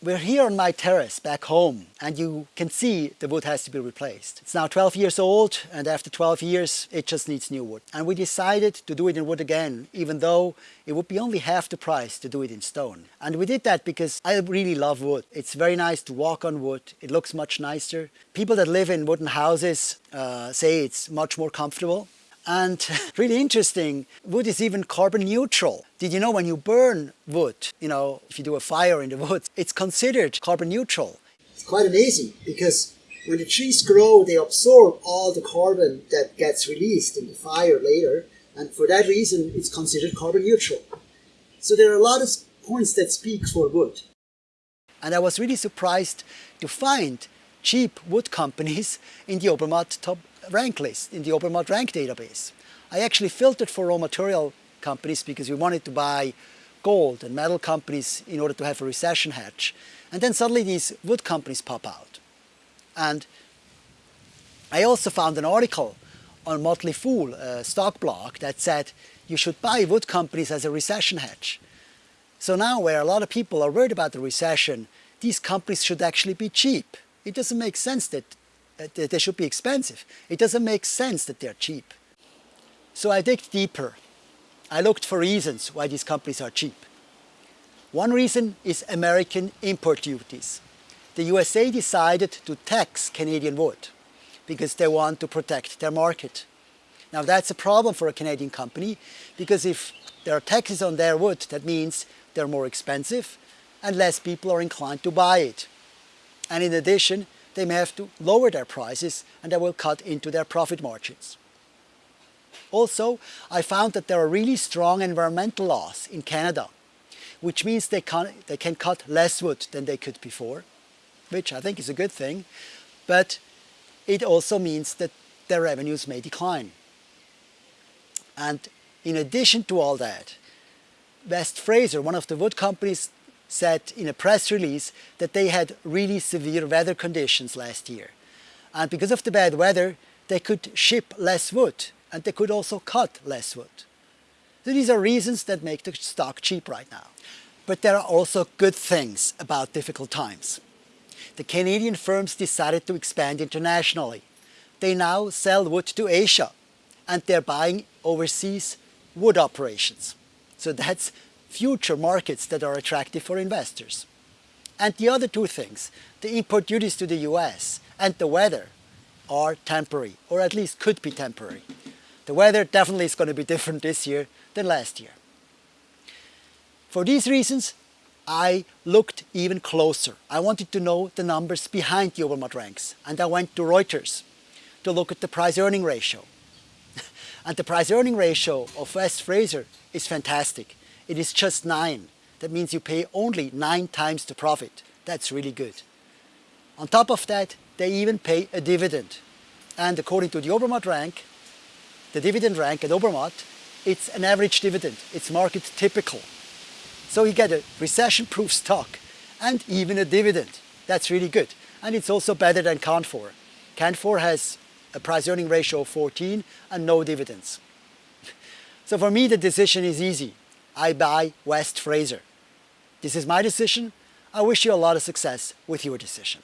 We're here on my terrace back home and you can see the wood has to be replaced. It's now 12 years old and after 12 years it just needs new wood. And we decided to do it in wood again even though it would be only half the price to do it in stone. And we did that because I really love wood. It's very nice to walk on wood. It looks much nicer. People that live in wooden houses uh, say it's much more comfortable. And really interesting, wood is even carbon neutral. Did you know when you burn wood, you know, if you do a fire in the woods, it's considered carbon neutral. It's quite amazing because when the trees grow, they absorb all the carbon that gets released in the fire later. And for that reason, it's considered carbon neutral. So there are a lot of points that speak for wood. And I was really surprised to find cheap wood companies in the Obermatt top rank list, in the Obermatt rank database. I actually filtered for raw material companies because we wanted to buy gold and metal companies in order to have a recession hedge. And then suddenly these wood companies pop out. And I also found an article on Motley Fool, a stock blog, that said you should buy wood companies as a recession hedge. So now where a lot of people are worried about the recession, these companies should actually be cheap. It doesn't make sense that they should be expensive. It doesn't make sense that they're cheap. So I dig deeper. I looked for reasons why these companies are cheap. One reason is American import duties. The USA decided to tax Canadian wood because they want to protect their market. Now that's a problem for a Canadian company because if there are taxes on their wood, that means they're more expensive and less people are inclined to buy it. And in addition, they may have to lower their prices and that will cut into their profit margins. Also, I found that there are really strong environmental laws in Canada, which means they can, they can cut less wood than they could before, which I think is a good thing, but it also means that their revenues may decline. And in addition to all that, West Fraser, one of the wood companies said in a press release that they had really severe weather conditions last year. And because of the bad weather, they could ship less wood and they could also cut less wood. So these are reasons that make the stock cheap right now. But there are also good things about difficult times. The Canadian firms decided to expand internationally. They now sell wood to Asia and they're buying overseas wood operations. So that's future markets that are attractive for investors. And the other two things, the import duties to the US and the weather are temporary, or at least could be temporary. The weather definitely is going to be different this year than last year. For these reasons, I looked even closer. I wanted to know the numbers behind the Obermatt ranks, and I went to Reuters to look at the price-earning ratio. and the price-earning ratio of West Fraser is fantastic. It is just 9. That means you pay only 9 times the profit. That's really good. On top of that, they even pay a dividend. And according to the Obermatt rank, the dividend rank at Obermatt, it's an average dividend. It's market typical. So you get a recession-proof stock and even a dividend. That's really good. And it's also better than Canfor. Canfor has a price-earning ratio of 14 and no dividends. So for me, the decision is easy. I buy West Fraser. This is my decision. I wish you a lot of success with your decision.